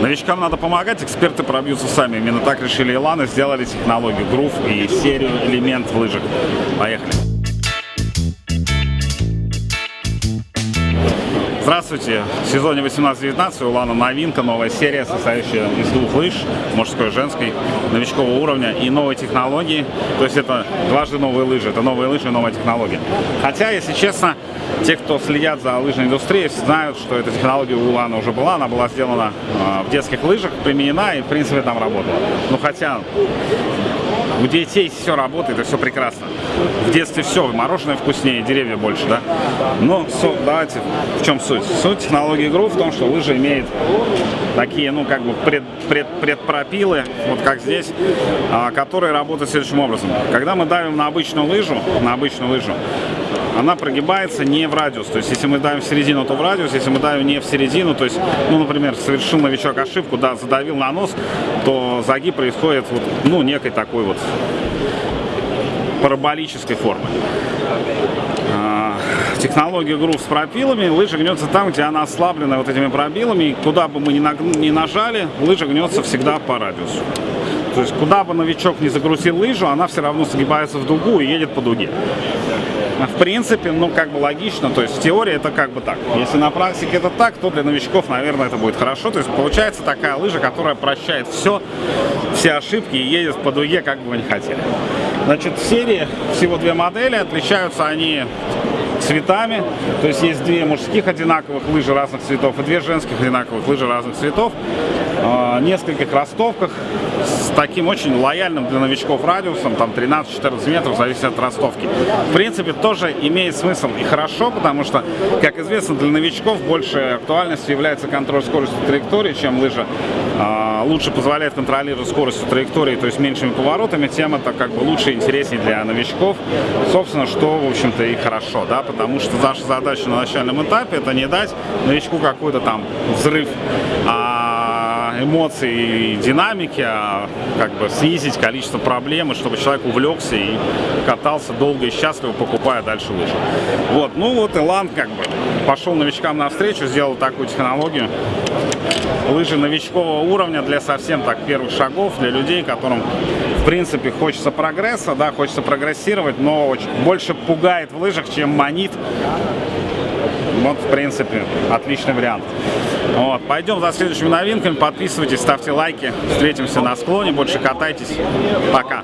Новичкам надо помогать, эксперты пробьются сами. Именно так решили Иланы, сделали технологию Groove и серию элемент в лыжах. Поехали. Здравствуйте! В сезоне 18-19 у Лана новинка, новая серия, состоящая из двух лыж, мужской и женской, новичкового уровня и новой технологии. То есть это дважды новые лыжи, это новые лыжи и новая технология. Хотя, если честно, те, кто следят за лыжной индустрией, знают, что эта технология у Лана уже была, она была сделана э, в детских лыжах, применена и, в принципе, там работала. Но хотя у детей все работает и все прекрасно. В детстве все, мороженое вкуснее, деревья больше, да? Но все, давайте, в чем суть? Суть технологии игру в том, что лыжа имеет такие, ну, как бы пред, пред, предпропилы, вот как здесь, а, которые работают следующим образом. Когда мы давим на обычную лыжу, на обычную лыжу, она прогибается не в радиус. То есть, если мы давим в середину, то в радиус. Если мы давим не в середину, то есть, ну, например, совершил новичок ошибку, да, задавил на нос, то загиб происходит, вот, ну, некой такой вот параболической формы. А, технология грув с пропилами, лыжа гнется там, где она ослаблена вот этими пробилами, и куда бы мы ни нажали, лыжа гнется всегда по радиусу. То есть, куда бы новичок не загрузил лыжу, она все равно сгибается в дугу и едет по дуге в принципе, ну, как бы логично, то есть в теории это как бы так. Если на практике это так, то для новичков, наверное, это будет хорошо. То есть получается такая лыжа, которая прощает все, все ошибки и едет по дуге, как бы вы не хотели. Значит, в серии всего две модели, отличаются они цветами. То есть есть две мужских одинаковых лыжи разных цветов и две женских одинаковых лыжи разных цветов. Э, нескольких ростовках с таким очень лояльным для новичков радиусом, там 13-14 метров, зависит от ростовки. В принципе, тоже имеет смысл и хорошо, потому что, как известно, для новичков больше актуальностью является контроль скорости траектории, чем лыжа э, лучше позволяет контролировать скорость траектории, то есть меньшими поворотами, тем это как бы лучше и интереснее для новичков. Собственно, что, в общем-то, и хорошо, да, потому что наша задача на начальном этапе это не дать новичку какой-то там взрыв, а эмоций и динамики, а как бы снизить количество проблем, чтобы человек увлекся и катался долго и счастливо, покупая дальше лыжи. Вот, ну вот Илан как бы пошел новичкам навстречу, сделал такую технологию. Лыжи новичкового уровня для совсем так первых шагов, для людей, которым в принципе хочется прогресса, да, хочется прогрессировать, но больше пугает в лыжах, чем манит. Вот, в принципе, отличный вариант. Вот, пойдем за следующими новинками. Подписывайтесь, ставьте лайки. Встретимся на склоне. Больше катайтесь. Пока.